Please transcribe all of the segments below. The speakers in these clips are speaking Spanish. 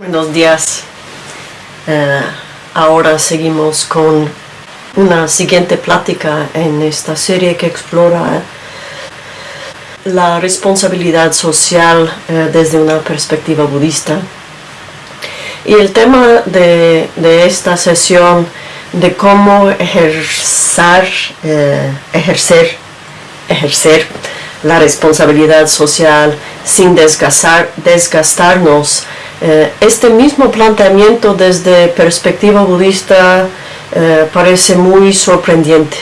Buenos días. Eh, ahora seguimos con una siguiente plática en esta serie que explora la responsabilidad social eh, desde una perspectiva budista. Y el tema de, esta sesión de cómo ejercer, eh, ejercer, ejercer la responsabilidad social sin desgastar, desgastarnos eh, este mismo planteamiento desde perspectiva budista eh, parece muy sorprendente,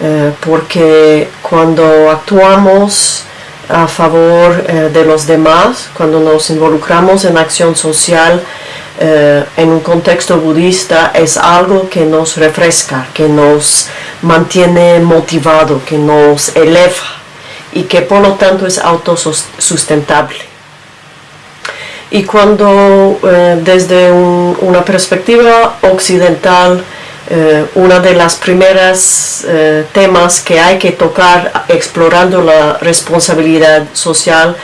eh, porque cuando actuamos a favor de los demás, cuando nos involucramos en acción social, en un contexto budista es algo que nos refresca, que nos mantiene motivado, que nos eleva y que por lo tanto es autosustentable. Y cuando eh, desde una perspectiva occidental, eh, una de las primeras eh, temas que hay que tocar explorando la responsabilidad social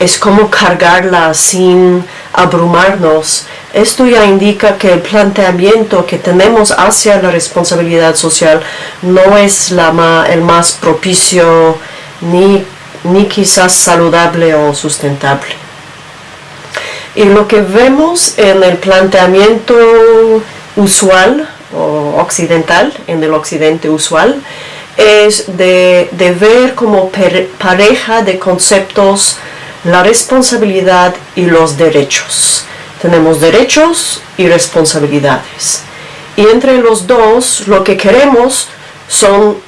es cómo cargarla sin abrumarnos. Esto ya indica que el planteamiento que tenemos hacia la responsabilidad social no es la el más propicio ni, ni quizás saludable o sustentable. Y lo que vemos en el planteamiento usual o occidental, en el occidente usual, es de, ver como pareja de conceptos la responsabilidad y los derechos. Tenemos derechos y responsabilidades. Y entre los dos lo que queremos son,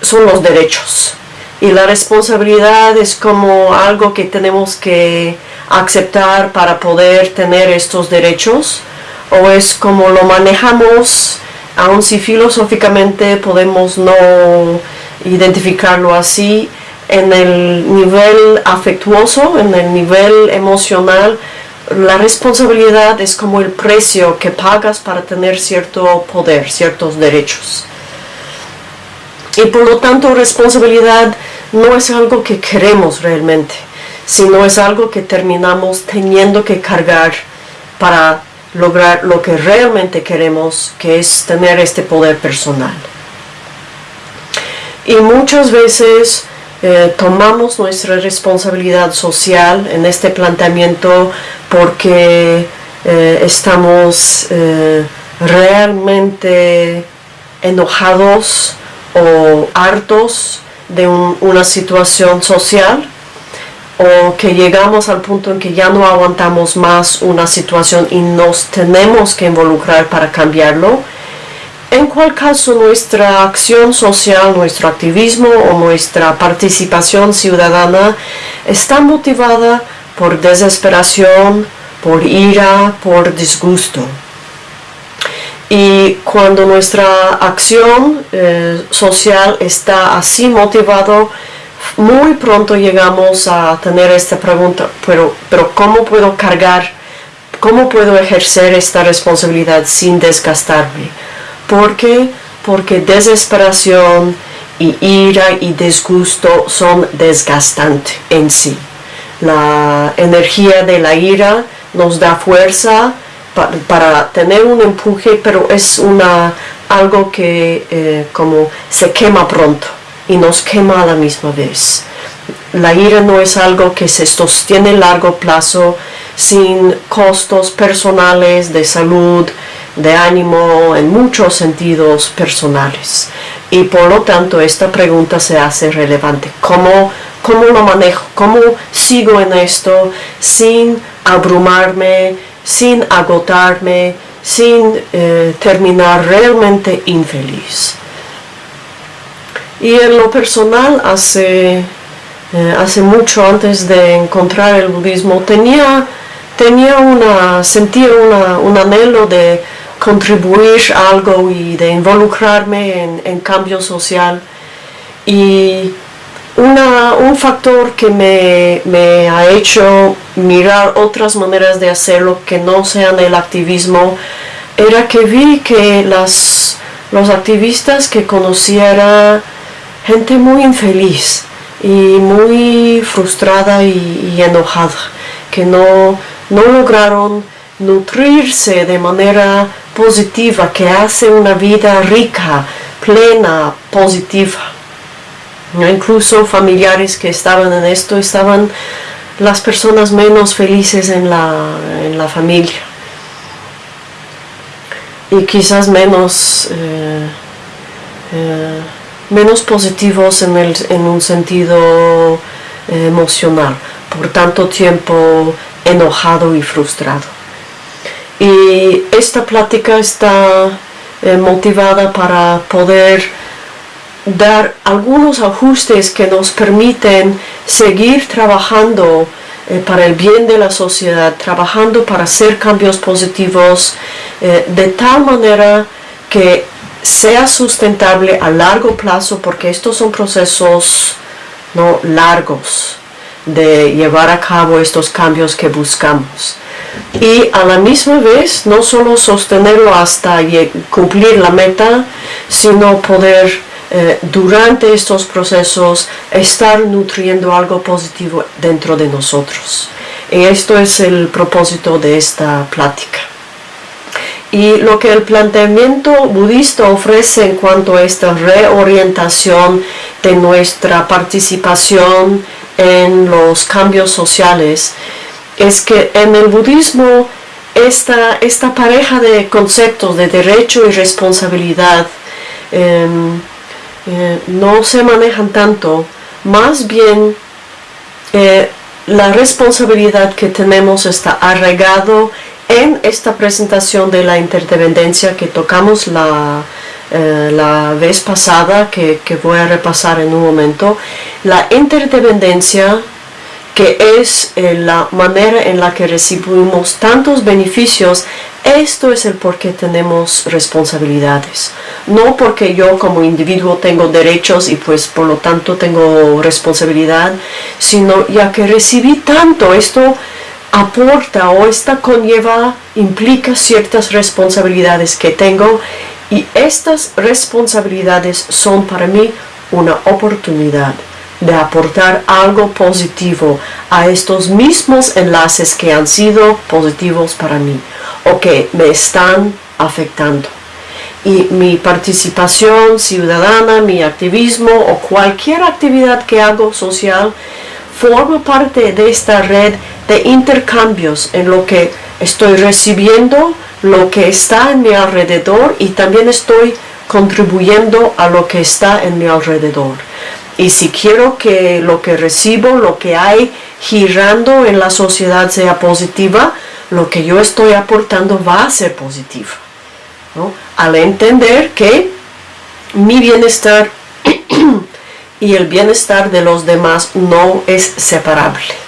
son los derechos. Y la responsabilidad es como algo que tenemos que aceptar para poder tener estos derechos o es como lo manejamos, aun si filosóficamente podemos no identificarlo así, en el nivel afectuoso, en el nivel emocional, la responsabilidad es como el precio que pagas para tener cierto poder, ciertos derechos. Y por lo tanto responsabilidad no es algo que queremos realmente sino es algo que terminamos teniendo que cargar para lograr lo que realmente queremos, que es tener este poder personal. Y muchas veces eh, tomamos nuestra responsabilidad social en este planteamiento porque eh, estamos eh, realmente enojados o hartos de una situación social o que llegamos al punto en que ya no aguantamos más una situación y nos tenemos que involucrar para cambiarlo, en cual caso nuestra acción social, nuestro activismo o nuestra participación ciudadana está motivada por desesperación, por ira, por disgusto. Y cuando nuestra acción eh, social está así motivado, muy pronto llegamos a tener esta pregunta, pero, pero ¿cómo puedo cargar, cómo puedo ejercer esta responsabilidad sin desgastarme? ¿Por qué? Porque desesperación y ira y disgusto son desgastantes en sí. La energía de la ira nos da fuerza para, tener un empuje, pero es una, algo que eh, como se quema pronto y nos quema a la misma vez. La ira no es algo que se sostiene a largo plazo sin costos personales de salud, de ánimo, en muchos sentidos personales. Y por lo tanto esta pregunta se hace relevante. ¿Cómo, cómo lo manejo? ¿Cómo sigo en esto sin abrumarme, sin agotarme, sin eh, terminar realmente infeliz? Y en lo personal, hace, eh, hace mucho antes de encontrar el budismo, tenía, tenía una, sentía un anhelo de contribuir algo y de involucrarme en, en cambio social. Y un factor que me, me, ha hecho mirar otras maneras de hacerlo que no sean el activismo era que vi que las, los activistas que conociera gente muy infeliz y muy frustrada y, enojada, que no, no lograron nutrirse de manera positiva, que hace una vida rica, plena, positiva. Incluso familiares que estaban en esto estaban las personas menos felices en la, en la familia y quizás menos, eh, eh, menos positivos en, el, en un sentido eh, emocional, por tanto tiempo enojado y frustrado. Y esta plática está motivada para poder dar algunos ajustes que nos permiten seguir trabajando eh, para el bien de la sociedad, trabajando para hacer cambios positivos eh, de tal manera que sea sustentable a largo plazo, porque estos son procesos no largos de llevar a cabo estos cambios que buscamos. Y a la misma vez, no solo sostenerlo hasta cumplir la meta, sino poder eh, durante estos procesos estar nutriendo algo positivo dentro de nosotros. Y esto es el propósito de esta plática. Y lo que el planteamiento budista ofrece en cuanto a esta reorientación de nuestra participación en los cambios sociales es que en el budismo esta, esta pareja de conceptos de derecho y responsabilidad em, eh, no se manejan tanto, más bien eh, la responsabilidad que tenemos está arraigado en esta presentación de la interdependencia que tocamos la, eh, la vez pasada, que, que, voy a repasar en un momento. La interdependencia que es la manera en la que recibimos tantos beneficios, esto es el por qué tenemos responsabilidades. No porque yo como individuo tengo derechos y pues por lo tanto tengo responsabilidad, sino ya que recibí tanto, esto aporta o esta conlleva, implica ciertas responsabilidades que tengo y estas responsabilidades son para mí una oportunidad de aportar algo positivo a estos mismos enlaces que han sido positivos para mí o que me están afectando. Y mi participación ciudadana, mi activismo o cualquier actividad que hago social forma parte de esta red de intercambios en lo que estoy recibiendo, lo que está en mi alrededor y también estoy contribuyendo a lo que está en mi alrededor. Y si quiero que lo que recibo, lo que hay girando en la sociedad sea positiva, lo que yo estoy aportando va a ser positivo. Al entender que mi bienestar y el bienestar de los demás no es separable.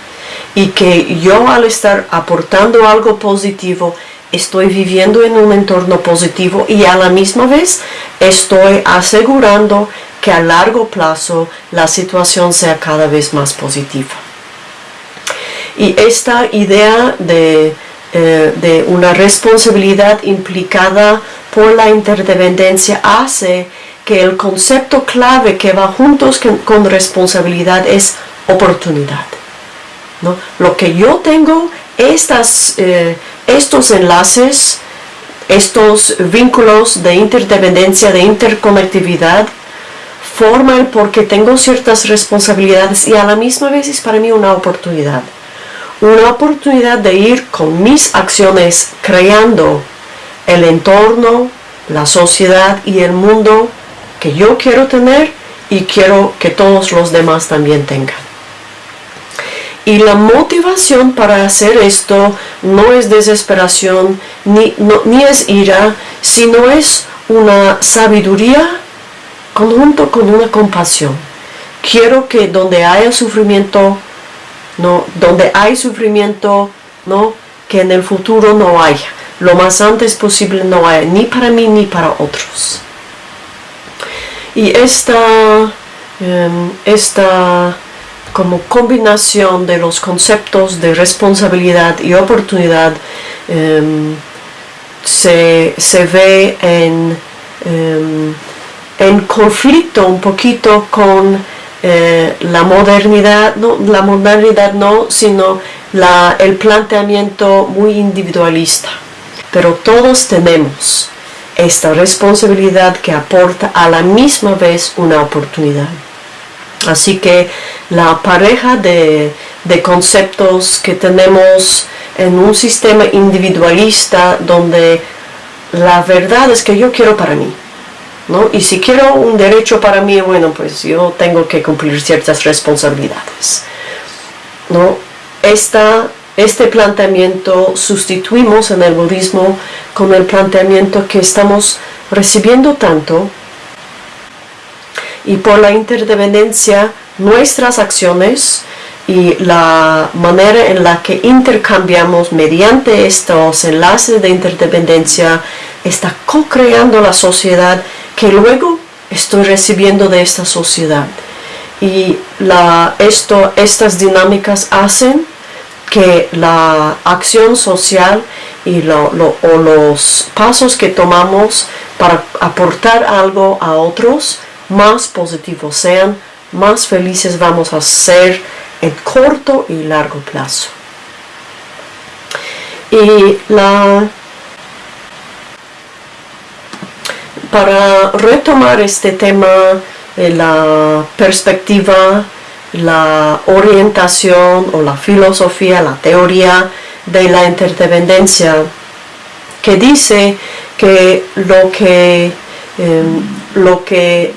Y que yo al estar aportando algo positivo, estoy viviendo en un entorno positivo y a la misma vez estoy asegurando que a largo plazo la situación sea cada vez más positiva. Y esta idea de, eh, una responsabilidad implicada por la interdependencia hace que el concepto clave que va juntos con, responsabilidad es oportunidad. Lo que yo tengo, estas, eh, estos enlaces, estos vínculos de interdependencia, de interconectividad, forma el porque tengo ciertas responsabilidades y a la misma vez es para mí una oportunidad. Una oportunidad de ir con mis acciones creando el entorno, la sociedad y el mundo que yo quiero tener y quiero que todos los demás también tengan. Y la motivación para hacer esto no es desesperación ni, ni es ira, sino es una sabiduría conjunto con una compasión. Quiero que donde haya sufrimiento, no, donde hay sufrimiento, no, que en el futuro no haya. Lo más antes posible no haya, ni para mí ni para otros. Y esta, em, esta como combinación de los conceptos de responsabilidad y oportunidad em, se, ve en em, en conflicto un poquito con eh, la modernidad, no, la modernidad no, sino la, el planteamiento muy individualista. Pero todos tenemos esta responsabilidad que aporta a la misma vez una oportunidad. Así que la pareja de, conceptos que tenemos en un sistema individualista donde la verdad es que yo quiero para mí, ¿no? Y si quiero un derecho para mí, bueno, pues yo tengo que cumplir ciertas responsabilidades, ¿no? Esta, este planteamiento sustituimos en el budismo con el planteamiento que estamos recibiendo tanto y por la interdependencia nuestras acciones y la manera en la que intercambiamos mediante estos enlaces de interdependencia está co-creando la sociedad que luego estoy recibiendo de esta sociedad. Y la, esto, estas dinámicas hacen que la acción social y lo, o los pasos que tomamos para aportar algo a otros más positivos sean, más felices vamos a ser en corto y largo plazo. Y la, para retomar este tema, la perspectiva, la orientación o la filosofía, la teoría de la interdependencia, que dice que lo que, em, lo que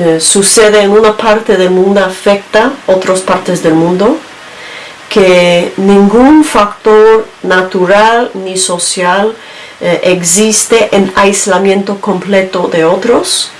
eh, sucede en una parte del mundo afecta otras partes del mundo, que ningún factor natural ni social eh, existe en aislamiento completo de otros,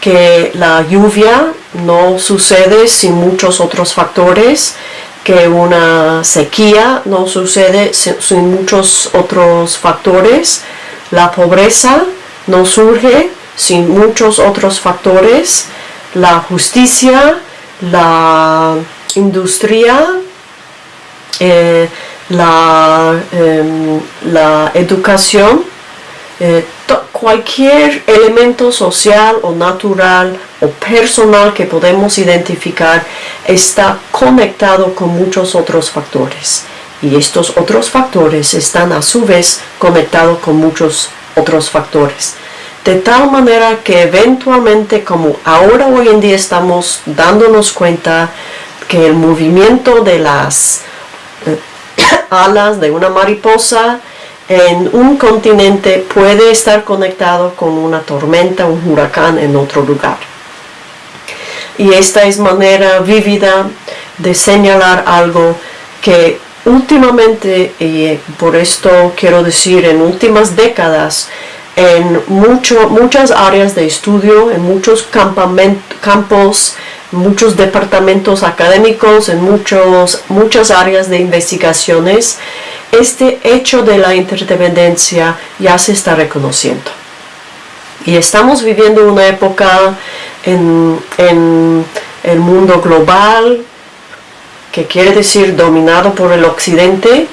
que la lluvia no sucede sin muchos otros factores, que una sequía no sucede sin muchos otros factores, la pobreza no surge sin muchos otros factores, la justicia, la industria, eh, em, la, educación, eh, cualquier elemento social o natural o personal que podemos identificar está conectado con muchos otros factores. Y estos otros factores están a su vez conectados con muchos otros factores de tal manera que eventualmente como ahora hoy en día estamos dándonos cuenta que el movimiento de las eh, alas de una mariposa en un continente puede estar conectado con una tormenta, un huracán en otro lugar. Y esta es manera vívida de señalar algo que últimamente, y por esto quiero decir en últimas décadas, en mucho, muchas áreas de estudio, en muchos campos, muchos departamentos académicos, en muchos, muchas áreas de investigaciones, este hecho de la interdependencia ya se está reconociendo. Y estamos viviendo una época en, en el mundo global, que quiere decir dominado por el occidente,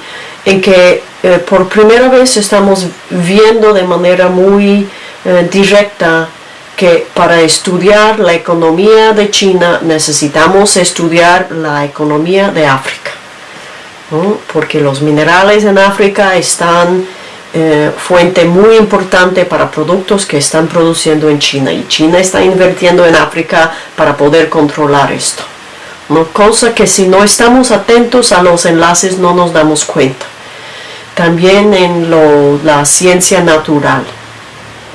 en que eh, por primera vez estamos viendo de manera muy eh, directa que para estudiar la economía de China necesitamos estudiar la economía de África. Porque los minerales en África están eh, fuente muy importante para productos que están produciendo en China y China está invirtiendo en África para poder controlar esto. Cosa que si no estamos atentos a los enlaces no nos damos cuenta también en la ciencia natural,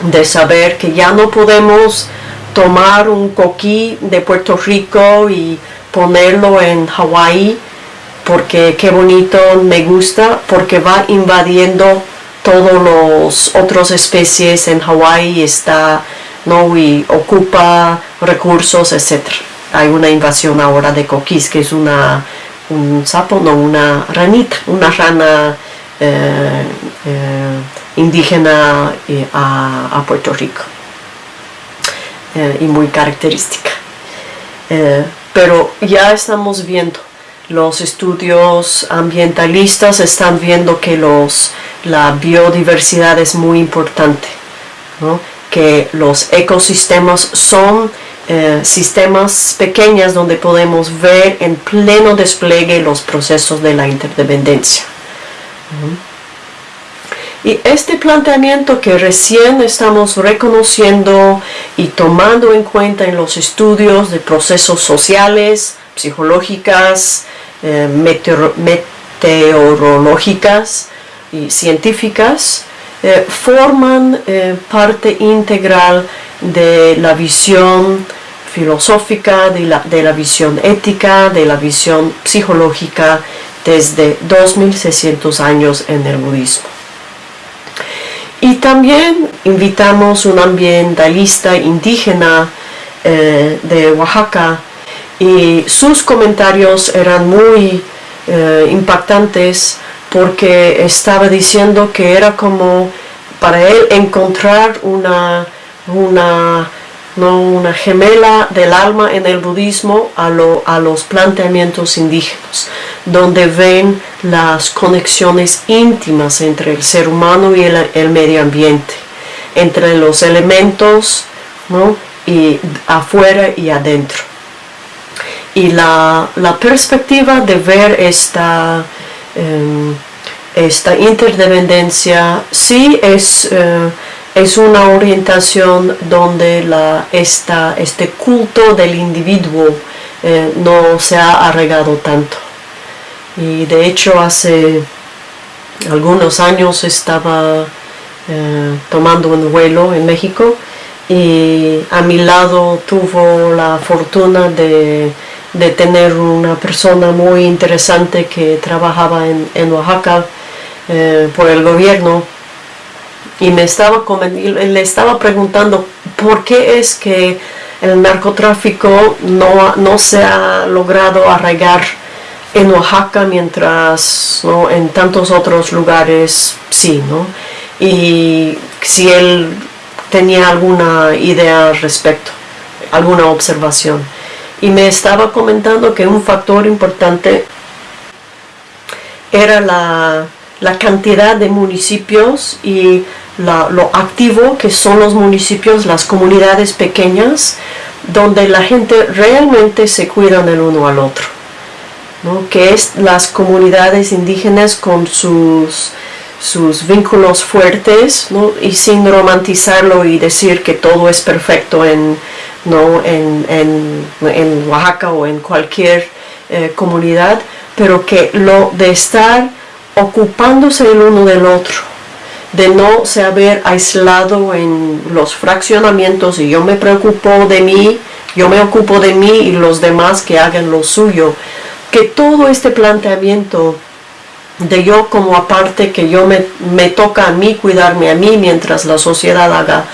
de saber que ya no podemos tomar un coquí de Puerto Rico y ponerlo en Hawái porque qué bonito, me gusta, porque va invadiendo todos los otras especies en Hawái está, ¿no? y ocupa recursos, etc. Hay una invasión ahora de coquís, que es una, un sapo, no, una ranita, una rana eh, eh, indígena eh, a, Puerto Rico y muy característica. pero ya estamos viendo, los estudios ambientalistas están viendo que los, la biodiversidad es muy importante, que los ecosistemas son eh, sistemas pequeñas donde podemos ver en pleno despliegue los procesos de la interdependencia. Y este planteamiento que recién estamos reconociendo y tomando en cuenta en los estudios de procesos sociales, psicológicas, eh, meteorológicas y científicas, eh, forman parte integral de la visión filosófica, de la, de la visión ética, de la visión psicológica desde 2600 años en el budismo. Y también invitamos un ambientalista indígena eh, de Oaxaca y sus comentarios eran muy eh, impactantes porque estaba diciendo que era como para él encontrar una, una ¿no? una gemela del alma en el budismo a, a los planteamientos indígenas, donde ven las conexiones íntimas entre el ser humano y el, medio ambiente, entre los elementos y afuera y adentro. Y la, perspectiva de ver esta, em, esta interdependencia sí es... Eh, es una orientación donde este culto del individuo eh, no se ha arraigado tanto. Y de hecho hace algunos años estaba eh, tomando un vuelo en México y a mi lado tuvo la fortuna de, tener una persona muy interesante que trabajaba en, Oaxaca eh, por el gobierno y me estaba le estaba preguntando por qué es que el narcotráfico no, no se ha logrado arraigar en Oaxaca mientras en tantos otros lugares sí, ¿no? Y si él tenía alguna idea al respecto, alguna observación. Y me estaba comentando que un factor importante era la, la cantidad de municipios y lo activo que son los municipios, las comunidades pequeñas, donde la gente realmente se cuidan el uno al otro. que es las comunidades indígenas con sus, sus vínculos fuertes y sin romantizarlo y decir que todo es perfecto en, ¿no? en, Oaxaca o en cualquier eh, comunidad, pero que lo de estar ocupándose el uno del otro, de no se haber aislado en los fraccionamientos y yo me preocupo de mí, yo me ocupo de mí y los demás que hagan lo suyo. Que todo este planteamiento de yo como aparte, que yo me, me toca a mí cuidarme a mí mientras la sociedad haga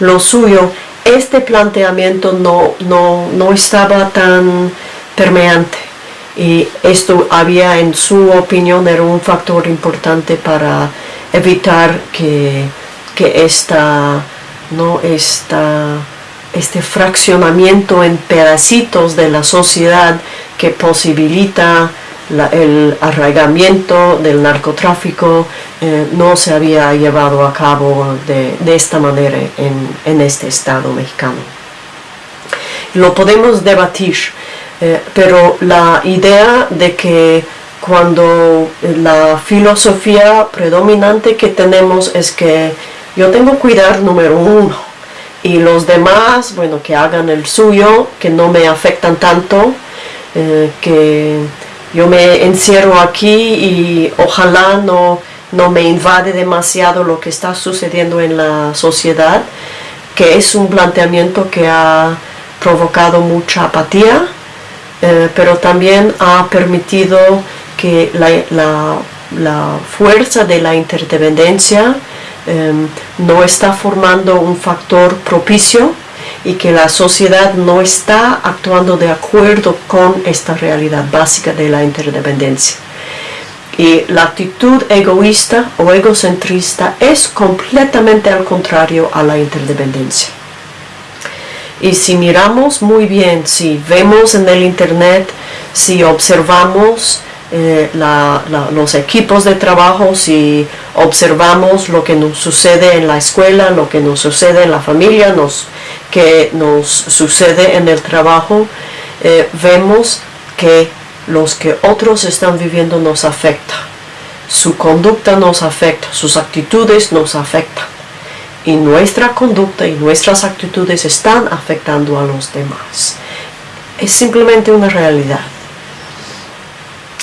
lo suyo, este planteamiento no, no, no estaba tan permeante y esto había en su opinión era un factor importante para evitar que, que esta, ¿no? esta, este fraccionamiento en pedacitos de la sociedad que posibilita el arraigamiento del narcotráfico eh, no se había llevado a cabo de, esta manera en, en, este estado mexicano. Lo podemos debatir, eh, pero la idea de que cuando la filosofía predominante que tenemos es que yo tengo que cuidar número uno y los demás, bueno, que hagan el suyo, que no me afectan tanto, eh, que yo me encierro aquí y ojalá no, no me invade demasiado lo que está sucediendo en la sociedad, que es un planteamiento que ha provocado mucha apatía, eh, pero también ha permitido que la, fuerza de la interdependencia em, no está formando un factor propicio y que la sociedad no está actuando de acuerdo con esta realidad básica de la interdependencia. Y la actitud egoísta o egocentrista es completamente al contrario a la interdependencia. Y si miramos muy bien, si vemos en el internet, si observamos eh, los equipos de trabajo, si observamos lo que nos sucede en la escuela, lo que nos sucede en la familia, nos que nos sucede en el trabajo, eh, vemos que los que otros están viviendo nos afecta. Su conducta nos afecta, sus actitudes nos afectan. Y nuestra conducta y nuestras actitudes están afectando a los demás. Es simplemente una realidad.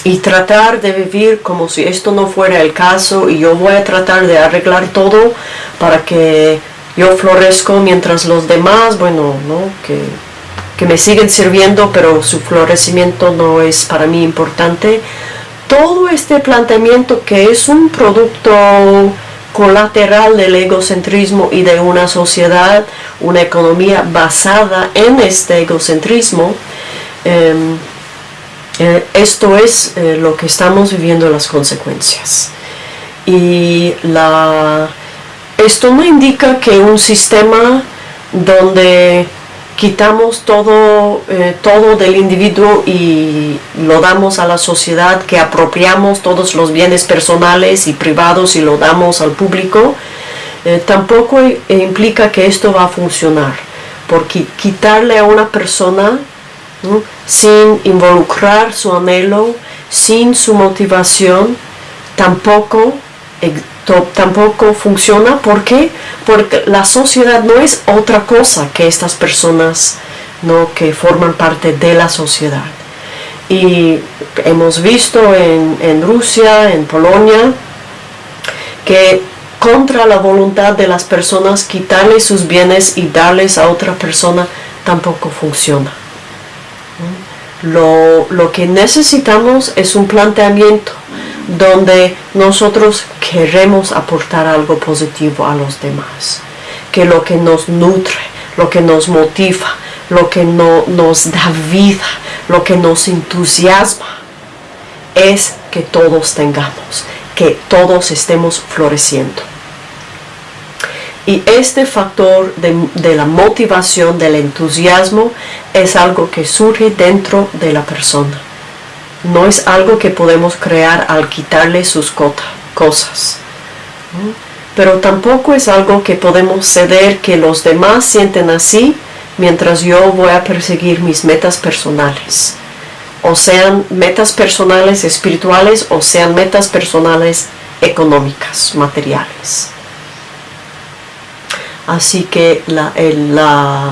Y tratar de vivir como si esto no fuera el caso y yo voy a tratar de arreglar todo para que yo florezco mientras los demás, bueno, ¿no? que que me siguen sirviendo, pero su florecimiento no es para mí importante. Todo este planteamiento que es un producto colateral del egocentrismo y de una sociedad, una economía basada en este egocentrismo, em, eh, esto es eh, lo que estamos viviendo las consecuencias. Y esto no indica que un sistema donde quitamos todo, eh, todo del individuo y lo damos a la sociedad, que apropiamos todos los bienes personales y privados y lo damos al público, eh, tampoco implica que esto va a funcionar, porque quitarle a una persona sin involucrar su anhelo, sin su motivación, tampoco tampoco funciona. ¿Por qué? Porque la sociedad no es otra cosa que estas personas ¿no? que forman parte de la sociedad. Y hemos visto en, en Rusia, en Polonia, que contra la voluntad de las personas quitarles sus bienes y darles a otra persona tampoco funciona. Lo, lo que necesitamos es un planteamiento donde nosotros queremos aportar algo positivo a los demás, que lo que nos nutre, lo que nos motiva, lo que no, nos da vida, lo que nos entusiasma, es que todos tengamos, que todos estemos floreciendo. Y este factor de, de, la motivación, del entusiasmo, es algo que surge dentro de la persona no es algo que podemos crear al quitarle sus cosas. Pero tampoco es algo que podemos ceder que los demás sienten así mientras yo voy a perseguir mis metas personales. O sean metas personales espirituales o sean metas personales económicas, materiales. Así que la, la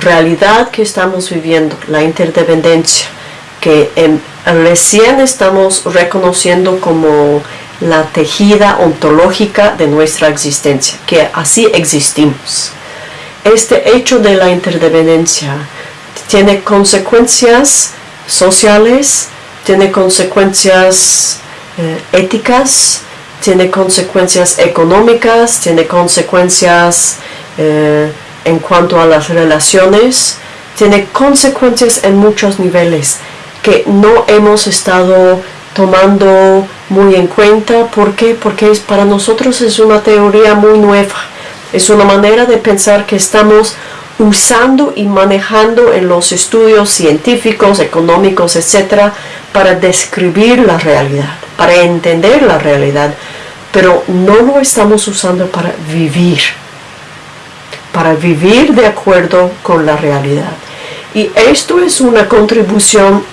realidad que estamos viviendo, la interdependencia, que en, recién estamos reconociendo como la tejida ontológica de nuestra existencia, que así existimos. Este hecho de la interdependencia tiene consecuencias sociales, tiene consecuencias eh, éticas, tiene consecuencias económicas, tiene consecuencias eh, en cuanto a las relaciones, tiene consecuencias en muchos niveles que no hemos estado tomando muy en cuenta. ¿Por qué? Porque es, para nosotros es una teoría muy nueva. Es una manera de pensar que estamos usando y manejando en los estudios científicos, económicos, etcétera, para describir la realidad, para entender la realidad, pero no lo estamos usando para vivir, para vivir de acuerdo con la realidad. Y esto es una contribución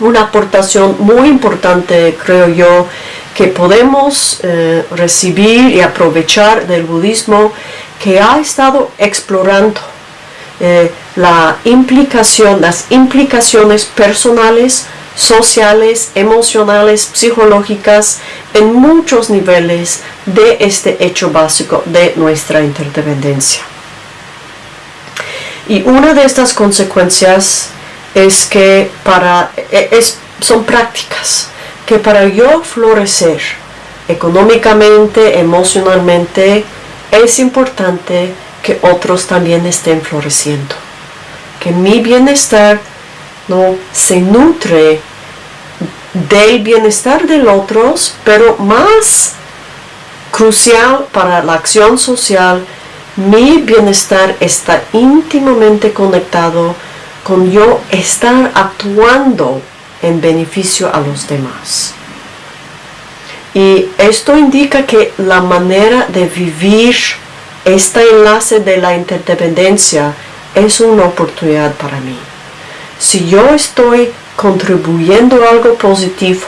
una aportación muy importante, creo yo, que podemos eh, recibir y aprovechar del budismo que ha estado explorando eh, la implicación, las implicaciones personales, sociales, emocionales, psicológicas en muchos niveles de este hecho básico de nuestra interdependencia. Y una de estas consecuencias es que para, e, es, son prácticas, que para yo florecer económicamente, emocionalmente, es importante que otros también estén floreciendo. Que mi bienestar no se nutre del bienestar de otros, pero más crucial para la acción social, mi bienestar está íntimamente conectado con yo estar actuando en beneficio a los demás. Y esto indica que la manera de vivir este enlace de la interdependencia es una oportunidad para mí. Si yo estoy contribuyendo algo positivo,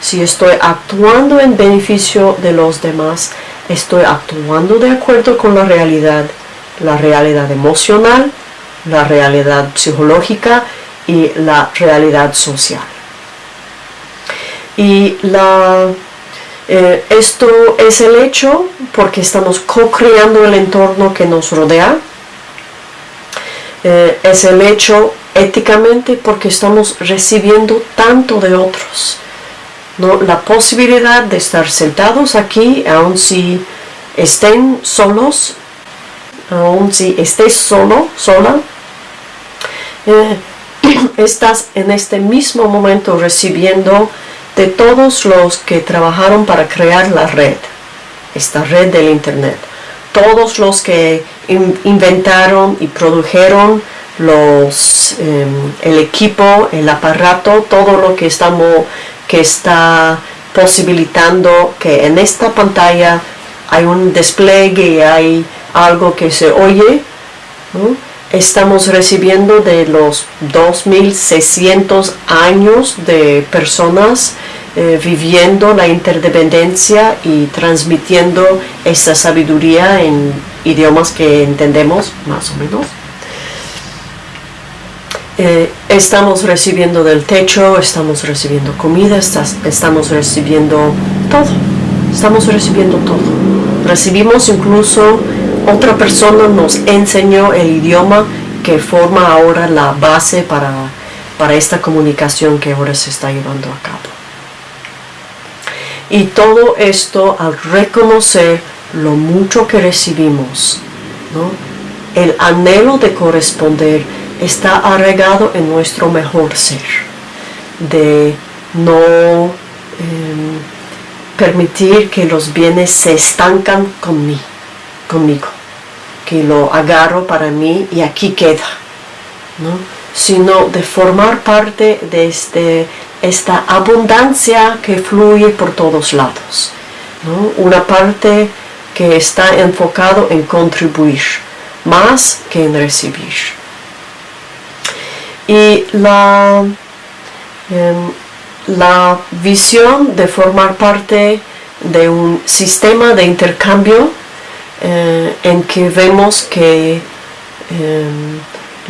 si estoy actuando en beneficio de los demás, estoy actuando de acuerdo con la realidad, la realidad emocional, la realidad psicológica y la realidad social. Y la, eh, esto es el hecho porque estamos co-creando el entorno que nos rodea. Eh, es el hecho éticamente porque estamos recibiendo tanto de otros. ¿no? La posibilidad de estar sentados aquí, aun si estén solos, aun si estés solo, sola, estás en este mismo momento recibiendo de todos los que trabajaron para crear la red, esta red del Internet, todos los que inventaron y produjeron los, em, el equipo, el aparato, todo lo que, estamos, que está posibilitando que en esta pantalla hay un despliegue y hay algo que se oye. Estamos recibiendo de los 2.600 años de personas eh, viviendo la interdependencia y transmitiendo esa sabiduría en idiomas que entendemos más o menos. Eh, estamos recibiendo del techo, estamos recibiendo comida, estamos recibiendo todo, estamos recibiendo todo. Recibimos incluso, otra persona nos enseñó el idioma que forma ahora la base para, para esta comunicación que ahora se está llevando a cabo. Y todo esto al reconocer lo mucho que recibimos, el anhelo de corresponder, está arraigado en nuestro mejor ser, de no em, permitir que los bienes se estancan conmigo, conmigo, que lo agarro para mí y aquí queda, sino de formar parte de este, esta abundancia que fluye por todos lados, una parte que está enfocado en contribuir más que en recibir. Y la, em, la visión de formar parte de un sistema de intercambio eh, en que vemos que em,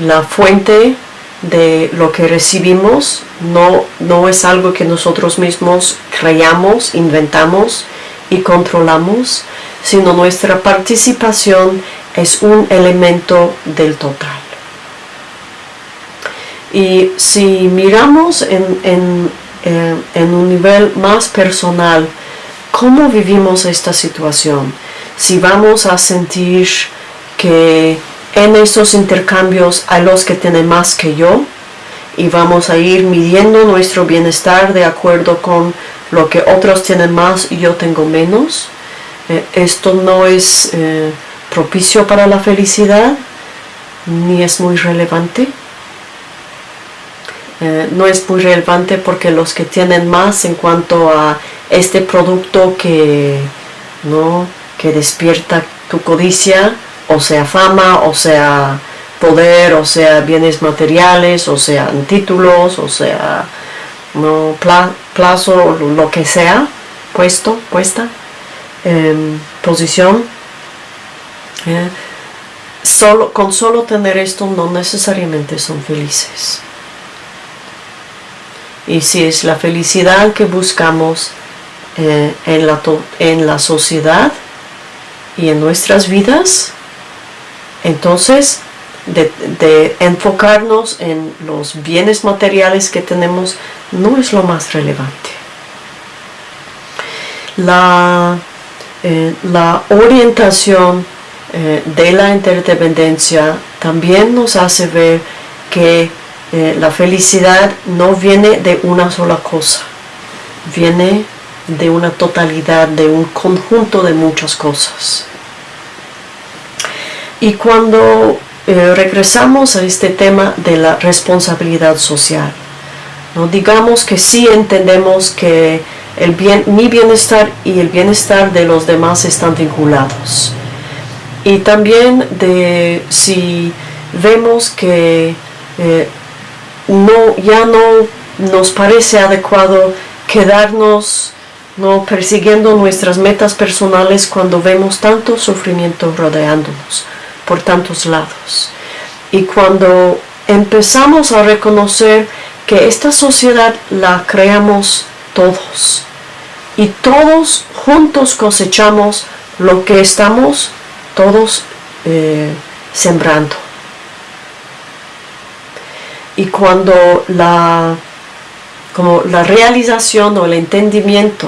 la fuente de lo que recibimos no, no es algo que nosotros mismos creamos, inventamos y controlamos, sino nuestra participación es un elemento del total. Y si miramos en, eh, en, un nivel más personal, ¿cómo vivimos esta situación? Si vamos a sentir que en estos intercambios hay los que tienen más que yo y vamos a ir midiendo nuestro bienestar de acuerdo con lo que otros tienen más y yo tengo menos. Eh, esto no es eh, propicio para la felicidad ni es muy relevante. Eh, no es muy relevante porque los que tienen más en cuanto a este producto que, ¿no? Que despierta tu codicia, o sea fama, o sea poder, o sea bienes materiales, o sea títulos, o sea no plazo, lo que sea, puesto, puesta, em, posición. Eh, solo, con solo tener esto no necesariamente son felices. Y si es la felicidad que buscamos eh, en, la en la sociedad y en nuestras vidas, entonces de, enfocarnos en los bienes materiales que tenemos no es lo más relevante. La, eh, la orientación eh, de la interdependencia también nos hace ver que eh, la felicidad no viene de una sola cosa, viene de una totalidad, de un conjunto de muchas cosas. Y cuando eh, regresamos a este tema de la responsabilidad social, ¿no? digamos que sí entendemos que el bien, mi bienestar y el bienestar de los demás están vinculados. y también de si vemos que eh, no, ya no nos parece adecuado quedarnos no persiguiendo nuestras metas personales cuando vemos tanto sufrimiento rodeándonos por tantos lados. Y cuando empezamos a reconocer que esta sociedad la creamos todos y todos juntos cosechamos lo que estamos todos eh, sembrando. Y cuando la como la realización o el entendimiento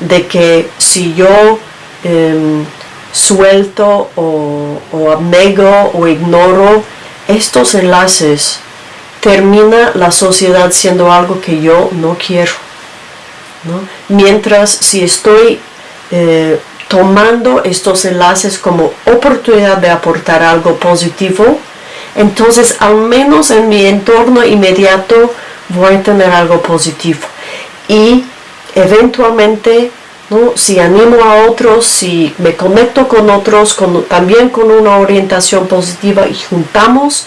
de que si yo em, suelto o, abnego o ignoro estos enlaces, termina la sociedad siendo algo que yo no quiero. Mientras si estoy eh, tomando estos enlaces como oportunidad de aportar algo positivo, entonces al menos en mi entorno inmediato voy a tener algo positivo. Y eventualmente, ¿no? si animo a otros, si me conecto con otros, también con una orientación positiva y juntamos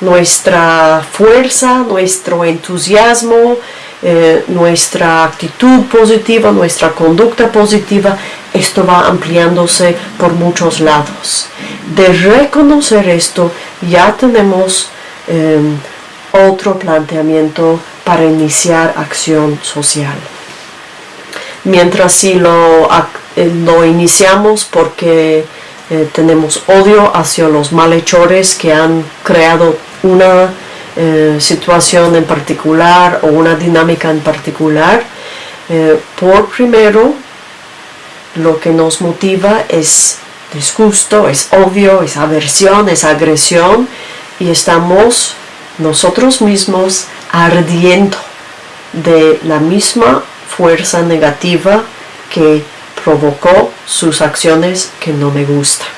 nuestra fuerza, nuestro entusiasmo, eh, nuestra actitud positiva, nuestra conducta positiva, esto va ampliándose por muchos lados. De reconocer esto, ya tenemos em, otro planteamiento para iniciar acción social. Mientras si lo, eh, iniciamos porque eh, tenemos odio hacia los malhechores que han creado una eh, situación en particular o una dinámica en particular, por primero lo que nos motiva es disgusto, es odio, es aversión, es agresión y estamos nosotros mismos ardiendo de la misma fuerza negativa que provocó sus acciones que no me gustan.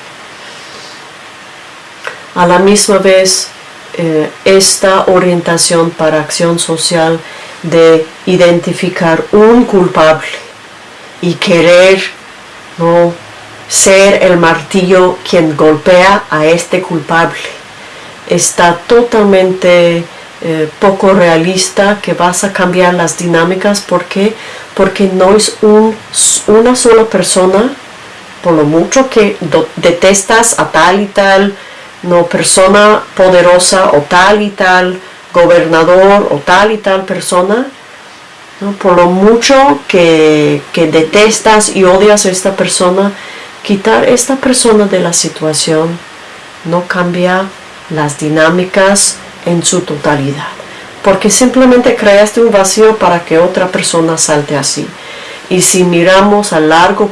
A la misma vez, eh, esta orientación para acción social de identificar un culpable y querer no ser el martillo quien golpea a este culpable está totalmente eh, poco realista, que vas a cambiar las dinámicas. ¿Por Porque no es un, una sola persona, por lo mucho que detestas a tal y tal, no persona poderosa o tal y tal gobernador o tal y tal persona, por lo mucho que, que detestas y odias a esta persona, quitar esta persona de la situación no cambia las dinámicas en su totalidad. Porque simplemente creaste un vacío para que otra persona salte así. Y si miramos a largo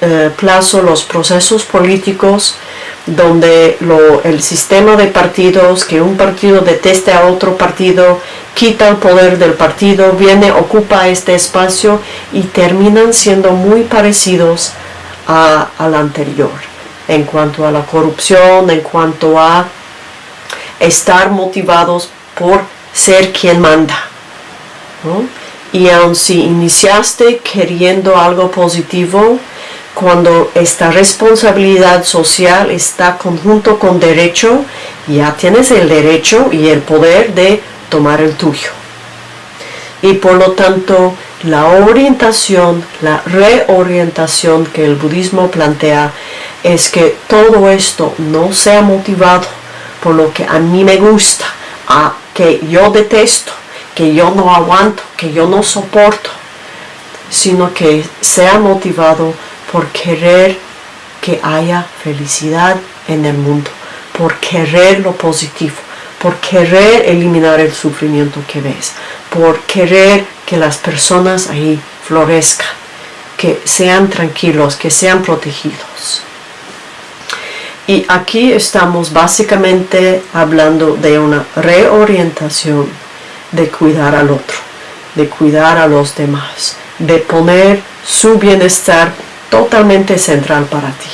eh, plazo los procesos políticos, donde el sistema de partidos, que un partido deteste a otro partido, quita el poder del partido, viene, ocupa este espacio y terminan siendo muy parecidos al anterior en cuanto a la corrupción, en cuanto a estar motivados por ser quien manda. Y aun si iniciaste queriendo algo positivo, cuando esta responsabilidad social está conjunto con derecho, ya tienes el derecho y el poder de tomar el tuyo. Y por lo tanto, la orientación, la reorientación que el budismo plantea es que todo esto no sea motivado por lo que a mí me gusta, a que yo detesto, que yo no aguanto, que yo no soporto, sino que sea motivado por querer que haya felicidad en el mundo, por querer lo positivo, por querer eliminar el sufrimiento que ves, por querer que las personas ahí florezcan, que sean tranquilos, que sean protegidos. Y aquí estamos básicamente hablando de una reorientación de cuidar al otro, de cuidar a los demás, de poner su bienestar totalmente central para ti.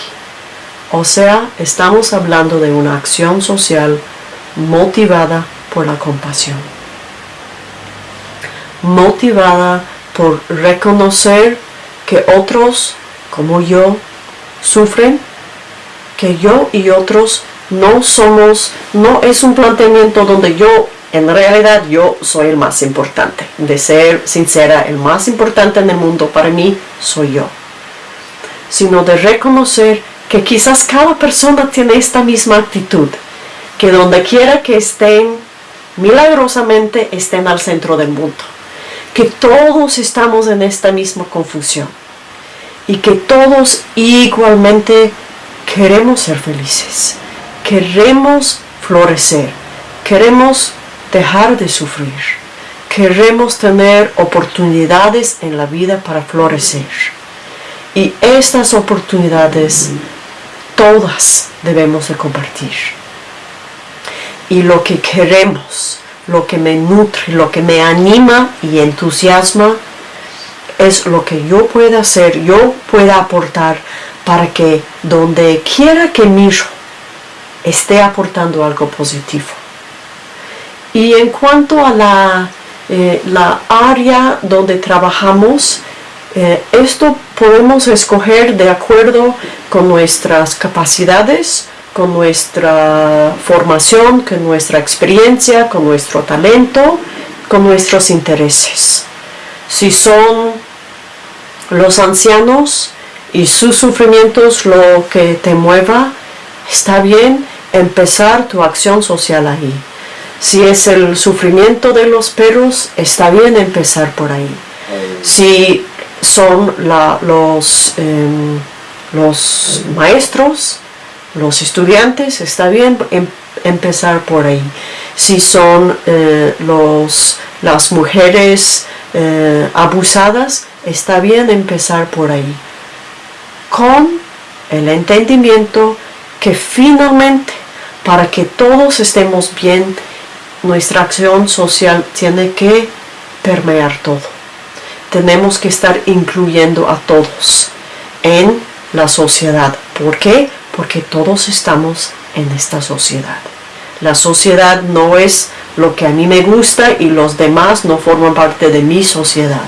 O sea, estamos hablando de una acción social motivada por la compasión. Motivada por reconocer que otros como yo sufren que yo y otros no somos, no es un planteamiento donde yo, en realidad yo soy el más importante. De ser sincera, el más importante en el mundo para mí soy yo. Sino de reconocer que quizás cada persona tiene esta misma actitud, que donde quiera que estén, milagrosamente estén al centro del mundo, que todos estamos en esta misma confusión y que todos igualmente queremos ser felices, queremos florecer, queremos dejar de sufrir, queremos tener oportunidades en la vida para florecer. Y estas oportunidades todas debemos de compartir. Y lo que queremos, lo que me nutre, lo que me anima y entusiasma, es lo que yo pueda hacer, yo pueda aportar para que donde quiera que miro esté aportando algo positivo. Y en cuanto a la, eh, la área donde trabajamos, eh, esto podemos escoger de acuerdo con nuestras capacidades, con nuestra formación, con nuestra experiencia, con nuestro talento, con nuestros intereses. Si son los ancianos y sus sufrimientos lo que te mueva, está bien empezar tu acción social ahí. Si es el sufrimiento de los perros, está bien empezar por ahí. Si son los, em, los maestros, los estudiantes, está bien em, empezar por ahí. Si son eh, los, las mujeres eh, abusadas, está bien empezar por ahí. Con el entendimiento que finalmente, para que todos estemos bien, nuestra acción social tiene que permear todo. Tenemos que estar incluyendo a todos en la sociedad. ¿Por qué? Porque todos estamos en esta sociedad. La sociedad no es lo que a mí me gusta y los demás no forman parte de mi sociedad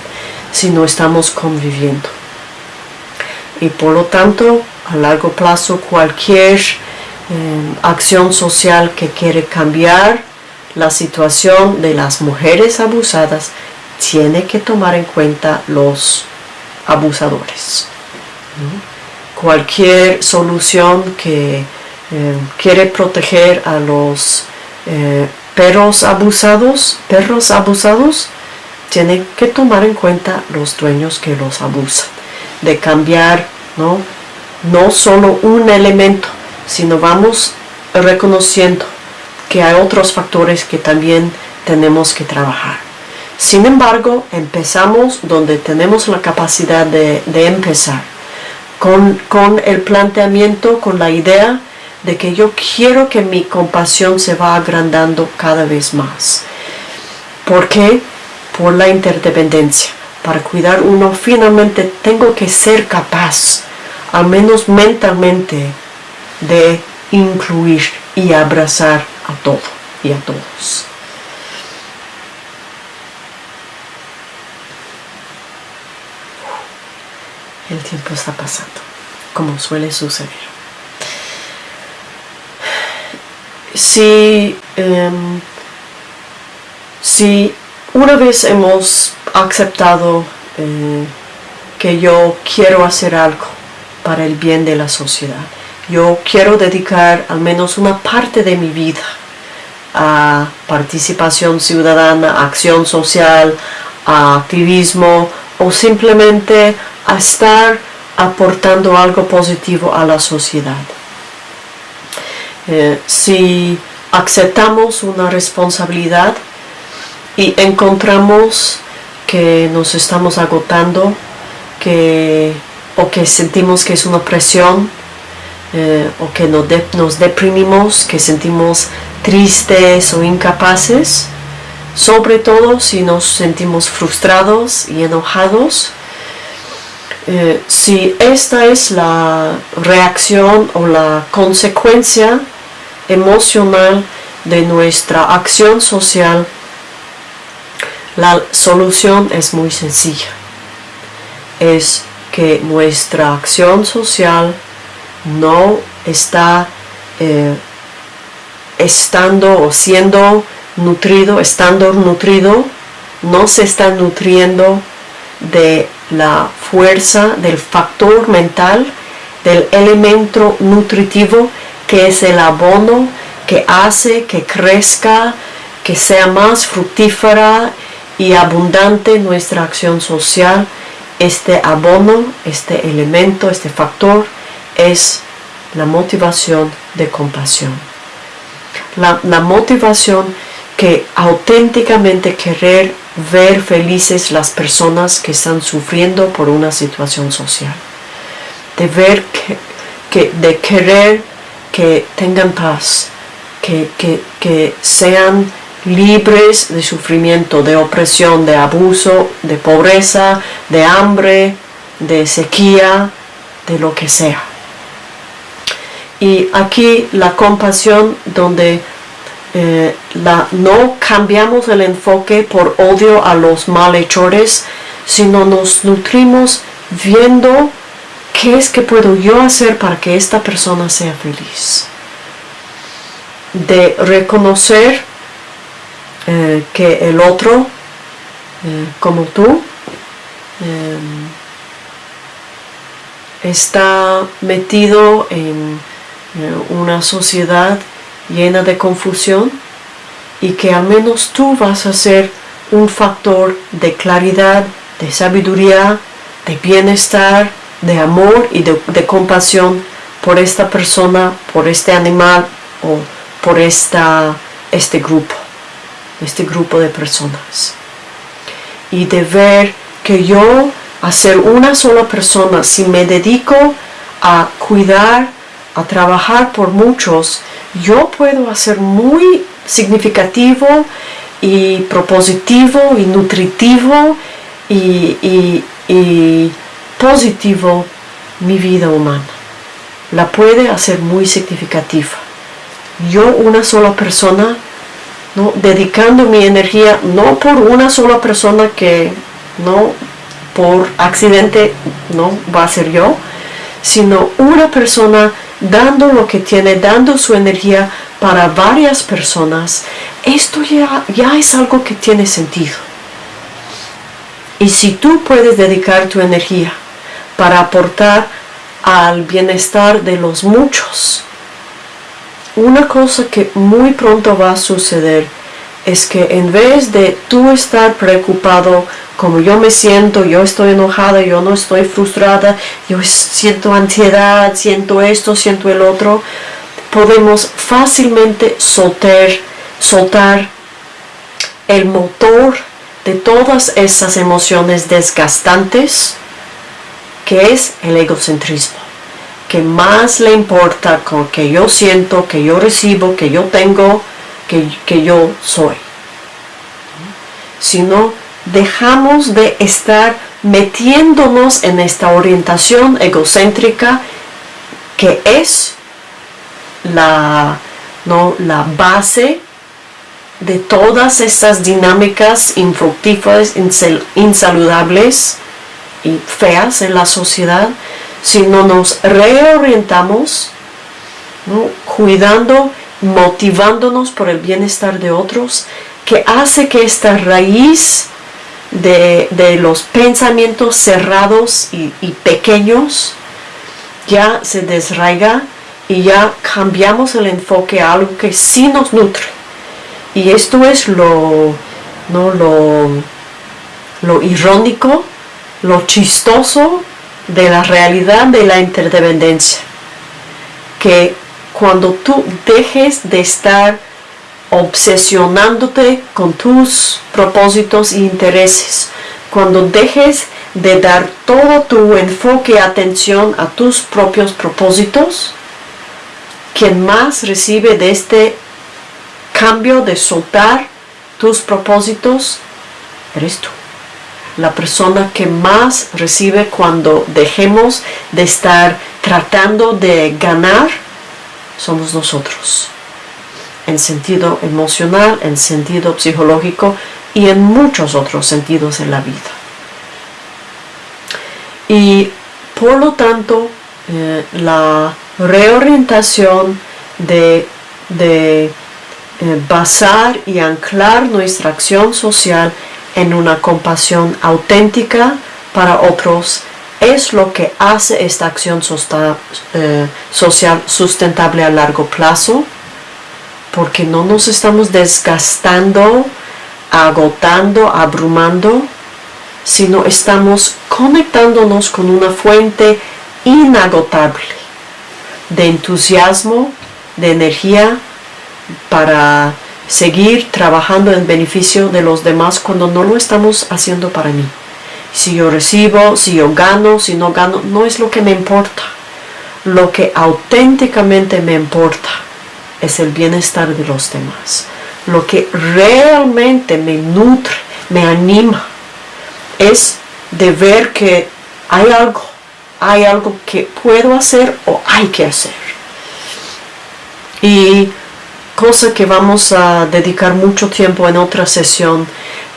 si no estamos conviviendo. Y por lo tanto, a largo plazo, cualquier eh, acción social que quiere cambiar la situación de las mujeres abusadas tiene que tomar en cuenta los abusadores. Cualquier solución que eh, quiere proteger a los eh, perros abusados, perros abusados, tiene que tomar en cuenta los dueños que los abusan, de cambiar no, no solo un elemento, sino vamos reconociendo que hay otros factores que también tenemos que trabajar. Sin embargo, empezamos donde tenemos la capacidad de, empezar, con, con el planteamiento, con la idea de que yo quiero que mi compasión se va agrandando cada vez más. ¿Por qué? Por la interdependencia. Para cuidar uno finalmente tengo que ser capaz, al menos mentalmente, de incluir y abrazar a todo y a todos. El tiempo está pasando, como suele suceder. si, em, si una vez hemos aceptado eh, que yo quiero hacer algo para el bien de la sociedad, yo quiero dedicar al menos una parte de mi vida a participación ciudadana, acción social, a activismo o simplemente a estar aportando algo positivo a la sociedad. Eh, si aceptamos una responsabilidad y encontramos que nos estamos agotando que, o que sentimos que es una presión eh, o que nos, nos deprimimos, que sentimos tristes o incapaces, sobre todo si nos sentimos frustrados y enojados, eh, si esta es la reacción o la consecuencia emocional de nuestra acción social, la solución es muy sencilla. Es que nuestra acción social no está eh, estando o siendo nutrido, estando nutrido, no se está nutriendo de la fuerza, del factor mental, del elemento nutritivo que es el abono que hace que crezca, que sea más fructífera y abundante nuestra acción social. Este abono, este elemento, este factor es la motivación de compasión. La, motivación que auténticamente querer ver felices las personas que están sufriendo por una situación social. De ver que, de querer que tengan paz, que, que sean libres de sufrimiento, de opresión, de abuso, de pobreza, de hambre, de sequía, de lo que sea. Y aquí la compasión donde eh, la, no cambiamos el enfoque por odio a los malhechores, sino nos nutrimos viendo qué es que puedo yo hacer para que esta persona sea feliz. De reconocer eh, que el otro, eh, como tú, está metido en una sociedad llena de confusión y que al menos tú vas a ser un factor de claridad, de sabiduría, de bienestar, de amor y de, compasión por esta persona, por este animal o por esta, este grupo, este grupo de personas. Y de ver que yo, a ser una sola persona, si me dedico a cuidar, a trabajar por muchos, yo puedo hacer muy significativo y propositivo y nutritivo y, positivo mi vida humana. La puede hacer muy significativa. Yo una sola persona, ¿no? dedicando mi energía no por una sola persona que no por accidente no va a ser yo, sino una persona dando lo que tiene, dando su energía para varias personas, esto ya, ya es algo que tiene sentido. Y si tú puedes dedicar tu energía para aportar al bienestar de los muchos, una cosa que muy pronto va a suceder es que en vez de tú estar preocupado como yo me siento, yo estoy enojada, yo no estoy frustrada, yo siento ansiedad, siento esto, siento el otro, podemos fácilmente soltar, soltar el motor de todas esas emociones desgastantes, que es el egocentrismo, que más le importa con que yo siento, que yo recibo, que yo tengo, que, que yo soy. Sino dejamos de estar metiéndonos en esta orientación egocéntrica que es la, ¿no? la base de todas estas dinámicas infructíferas, insaludables y feas en la sociedad, si no nos reorientamos, cuidando, motivándonos por el bienestar de otros, que hace que esta raíz de, los pensamientos cerrados y, pequeños ya se desraiga y ya cambiamos el enfoque a algo que sí nos nutre. Y esto es lo, ¿no? lo, lo irónico, lo chistoso de la realidad de la interdependencia. Que cuando tú dejes de estar obsesionándote con tus propósitos e intereses. Cuando dejes de dar todo tu enfoque y atención a tus propios propósitos, quien más recibe de este cambio de soltar tus propósitos eres tú. La persona que más recibe cuando dejemos de estar tratando de ganar somos nosotros en sentido emocional, en sentido psicológico y en muchos otros sentidos en la vida. Y por lo tanto, eh, la reorientación de, de eh, basar y anclar nuestra acción social en una compasión auténtica para otros es lo que hace esta acción eh, social sustentable a largo plazo porque no nos estamos desgastando, agotando, abrumando, sino estamos conectándonos con una fuente inagotable de entusiasmo, de energía para seguir trabajando en beneficio de los demás cuando no lo estamos haciendo para mí. Si yo recibo, si yo gano, si no gano, no es lo que me importa. Lo que auténticamente me importa es el bienestar de los demás. Lo que realmente me nutre, me anima, es de ver que hay algo, hay algo que puedo hacer o hay que hacer. Y cosa que vamos a dedicar mucho tiempo en otra sesión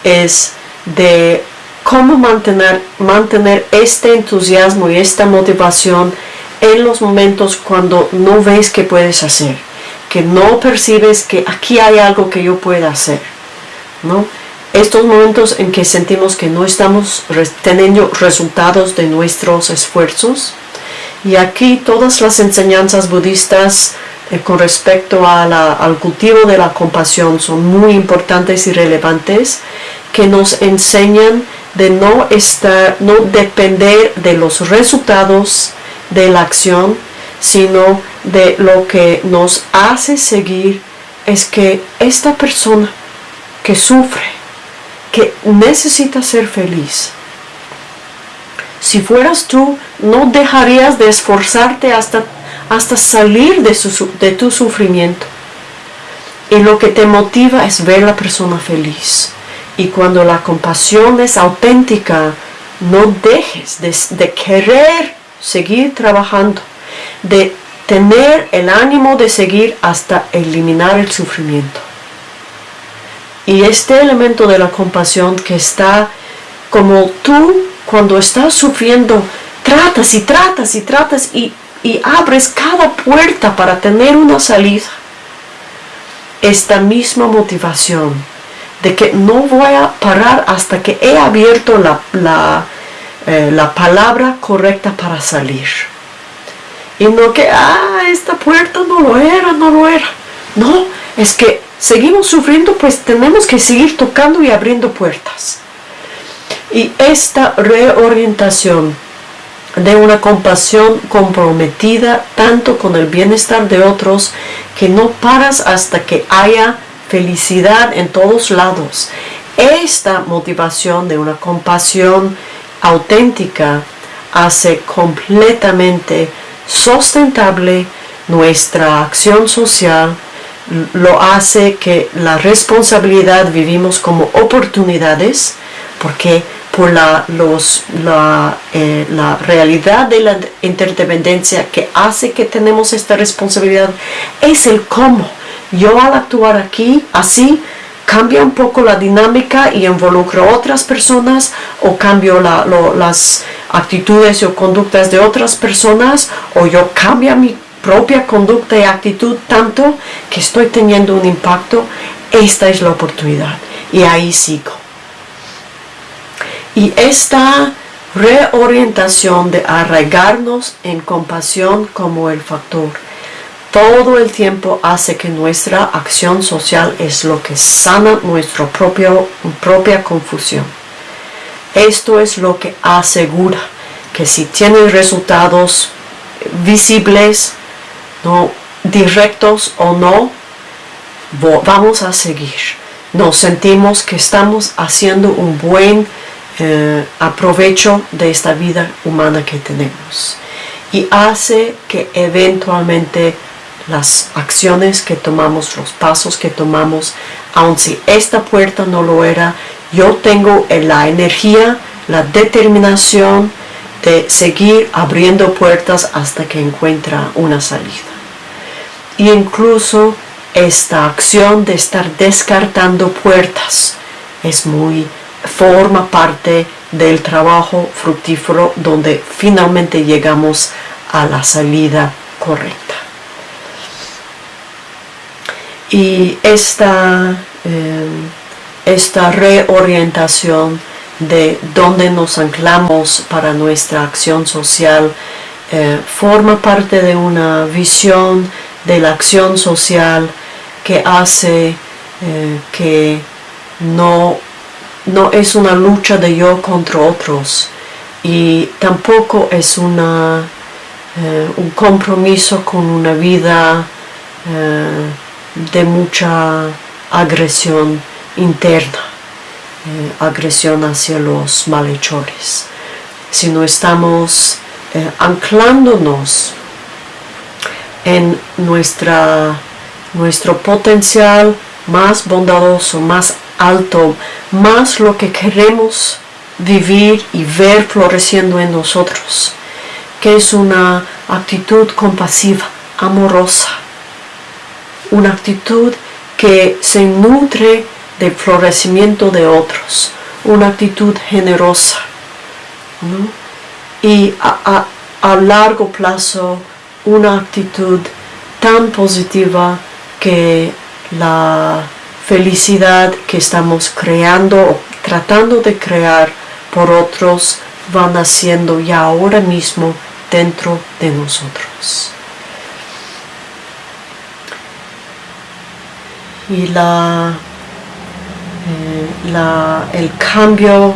es de cómo mantener, mantener este entusiasmo y esta motivación en los momentos cuando no ves que puedes hacer, que no percibes que aquí hay algo que yo pueda hacer. ¿no? Estos momentos en que sentimos que no estamos teniendo resultados de nuestros esfuerzos. Y aquí todas las enseñanzas budistas eh, con respecto al cultivo de la compasión son muy importantes y relevantes que nos enseñan de no estar, no depender de los resultados de la acción, sino de lo que nos hace seguir es que esta persona que sufre, que necesita ser feliz, si fueras tú, no dejarías de esforzarte hasta hasta salir de, tu sufrimiento. Y lo que te motiva es ver la persona feliz. Y cuando la compasión es auténtica, no dejes de, de, querer seguir trabajando, de tener el ánimo de seguir hasta eliminar el sufrimiento. Y este elemento de la compasión que está como tú cuando estás sufriendo, tratas y tratas y tratas y y abres cada puerta para tener una salida. Esta misma motivación de que no voy a parar hasta que he abierto la, eh, la palabra correcta para salir. Y no que, ah, esta puerta no lo era, no lo era. No, es que seguimos sufriendo, pues tenemos que seguir tocando y abriendo puertas. Y esta reorientación de una compasión comprometida tanto con el bienestar de otros que no paras hasta que haya felicidad en todos lados. Esta motivación de una compasión auténtica hace completamente sustentable nuestra acción social, lo hace que la responsabilidad vivimos como oportunidades, porque por la, los, la, eh, la, realidad de la interdependencia que hace que tenemos esta responsabilidad es el cómo. Yo al actuar aquí, así, cambia un poco la dinámica y involucro a otras personas o cambio las actitudes o conductas de otras personas o yo cambio mi propia conducta y actitud tanto que estoy teniendo un impacto, esta es la oportunidad y ahí sigo. Y esta reorientación de arraigarnos en compasión como el factor todo el tiempo hace que nuestra acción social es lo que sana nuestra propia confusión. Esto es lo que asegura que si tiene resultados visibles, no directos o no, vamos a seguir. Nos sentimos que estamos haciendo un buen eh, aprovecho de esta vida humana que tenemos y hace que eventualmente las acciones que tomamos, los pasos que tomamos, aun si esta puerta no lo era, yo tengo la energía, la determinación de seguir abriendo puertas hasta que encuentra una salida. Y incluso esta acción de estar descartando puertas es muy forma parte del trabajo fructífero donde finalmente llegamos a la salida correcta. Y esta, eh, esta reorientación de dónde nos anclamos para nuestra acción social eh, forma parte de una visión de la acción social que hace eh, que no, no es una lucha de yo contra otros y tampoco es una, eh, un compromiso con una vida de mucha agresión interna. Eh, agresión hacia los malhechores, sino estamos eh, anclándonos en nuestra, nuestro potencial más bondadoso, más alto, más lo que queremos vivir y ver floreciendo en nosotros, que es una actitud compasiva, amorosa, una actitud que se nutre de florecimiento de otros, una actitud generosa y a, largo plazo una actitud tan positiva que la felicidad que estamos creando o tratando de crear por otros va naciendo ya ahora mismo dentro de nosotros. Y la eh, el cambio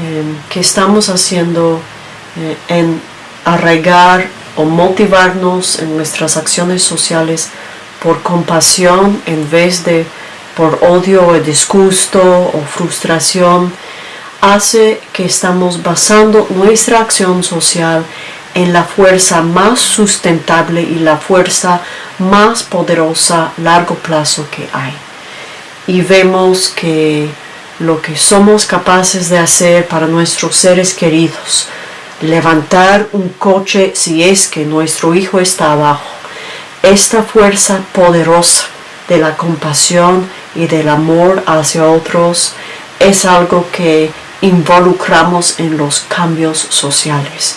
eh, que estamos haciendo eh, en arraigar o motivarnos en nuestras acciones sociales por compasión en vez de por odio o disgusto o frustración, hace que estamos basando nuestra acción social en la fuerza más sustentable y la fuerza más poderosa a largo plazo que hay. Y vemos que lo que somos capaces de hacer para nuestros seres queridos, levantar un coche si es que nuestro hijo está abajo, esta fuerza poderosa de la compasión y del amor hacia otros es algo que involucramos en los cambios sociales,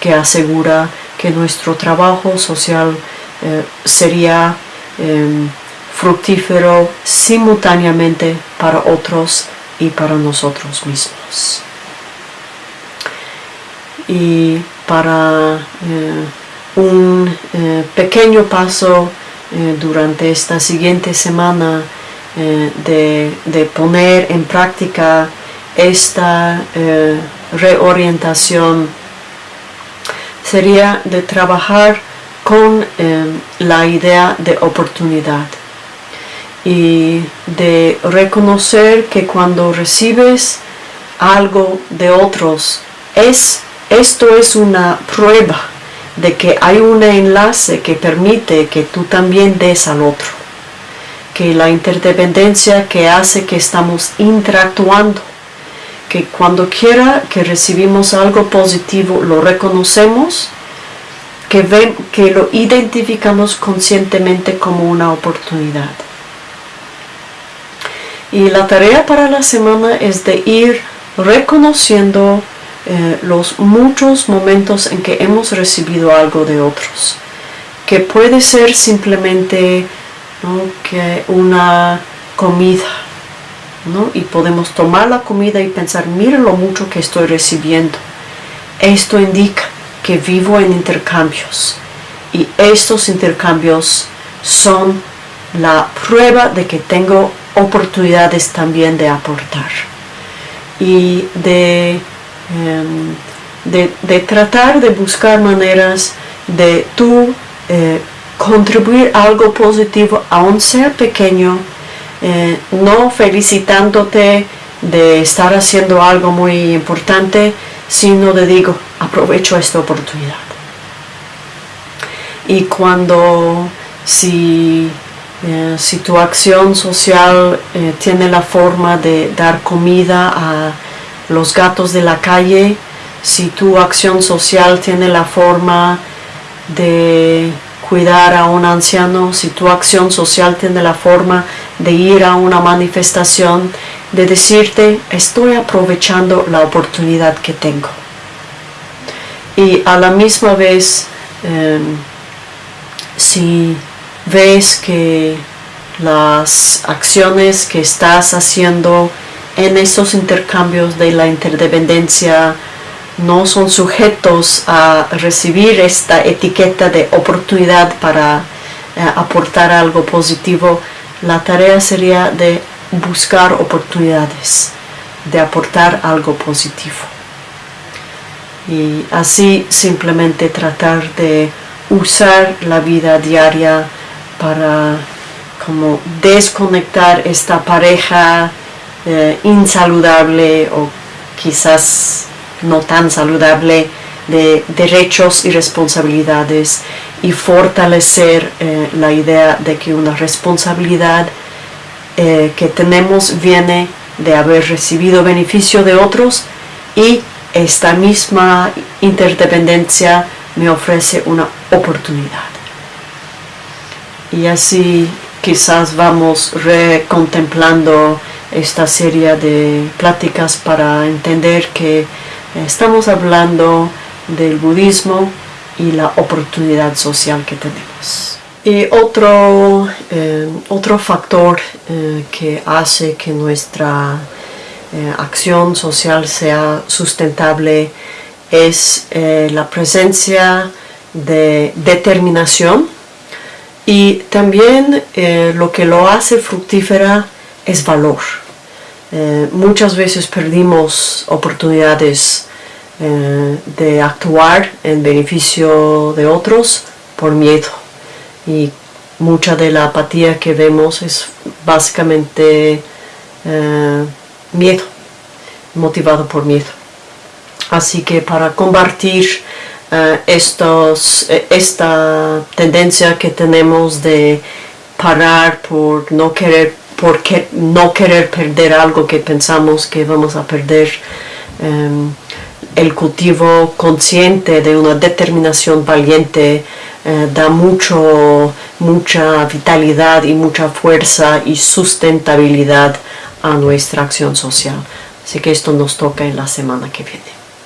que asegura que nuestro trabajo social eh, sería em, fructífero simultáneamente para otros y para nosotros mismos. Y para eh, un eh, pequeño paso eh, durante esta siguiente semana de, de, poner en práctica esta reorientación sería de trabajar con la idea de oportunidad y de reconocer que cuando recibes algo de otros, es, esto es una prueba de que hay un enlace que permite que tú también des al otro, que la interdependencia que hace que estamos interactuando, que cuando quiera que recibimos algo positivo lo reconocemos, que, ven, que lo identificamos conscientemente como una oportunidad. Y la tarea para la semana es de ir reconociendo eh, los muchos momentos en que hemos recibido algo de otros. Que puede ser simplemente que una comida. Y podemos tomar la comida y pensar, mira lo mucho que estoy recibiendo. Esto indica que vivo en intercambios. Y estos intercambios son la prueba de que tengo oportunidades también de aportar y de, em, de, tratar de buscar maneras de tú eh, contribuir algo positivo, aun sea pequeño, eh, no felicitándote de estar haciendo algo muy importante, sino de digo, aprovecho esta oportunidad. Y cuando si eh, si tu acción social tiene la forma de dar comida a los gatos de la calle, si tu acción social tiene la forma de cuidar a un anciano, si tu acción social tiene la forma de ir a una manifestación, de decirte, estoy aprovechando la oportunidad que tengo. Y a la misma vez, em, si ves que las acciones que estás haciendo en estos intercambios de la interdependencia no son sujetos a recibir esta etiqueta de oportunidad para eh, aportar algo positivo, la tarea sería de buscar oportunidades, de aportar algo positivo. Y así simplemente tratar de usar la vida diaria para como desconectar esta pareja eh, insaludable o quizás no tan saludable de derechos y responsabilidades y fortalecer eh, la idea de que una responsabilidad eh, que tenemos viene de haber recibido beneficio de otros y esta misma interdependencia me ofrece una oportunidad. Y así quizás vamos recontemplando esta serie de pláticas para entender que estamos hablando del budismo y la oportunidad social que tenemos. Y otro, eh, otro factor eh, que hace que nuestra eh, acción social sea sustentable es la presencia de determinación y también lo que lo hace fructífera es valor. Muchas veces perdimos oportunidades eh, de actuar en beneficio de otros por miedo. Y mucha de la apatía que vemos es básicamente eh, miedo, motivado por miedo. Así que para combatir eh, estos, esta tendencia que tenemos de parar por no querer, por no querer perder algo que pensamos que vamos a perder, el cultivo consciente de una determinación valiente eh, da mucho, mucha vitalidad y mucha fuerza y sustentabilidad a nuestra acción social. Así que esto nos toca en la semana que viene.